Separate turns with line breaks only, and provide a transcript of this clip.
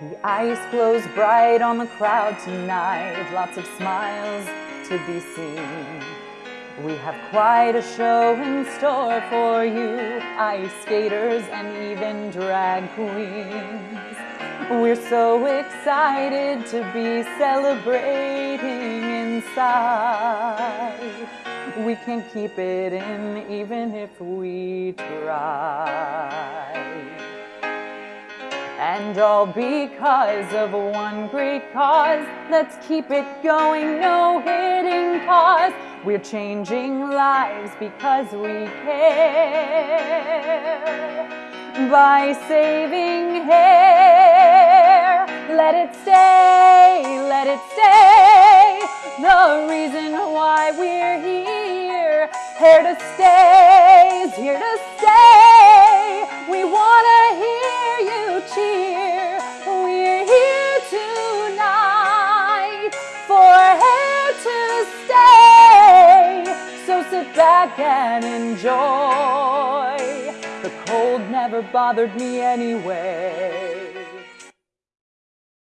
The ice glows bright on the crowd tonight, lots of smiles to be seen. We have quite a show in store for you, ice skaters and even drag queens. We're so excited to be celebrating inside. We can't keep it in even if we try. And all because of one great cause. Let's keep it going, no hitting pause. We're changing lives because we care. By saving hair, let it stay, let it stay. The reason why we're here, here to stay, is here to stay. Cheer. We're here tonight for hair to stay. So sit back and enjoy. The cold never bothered me anyway.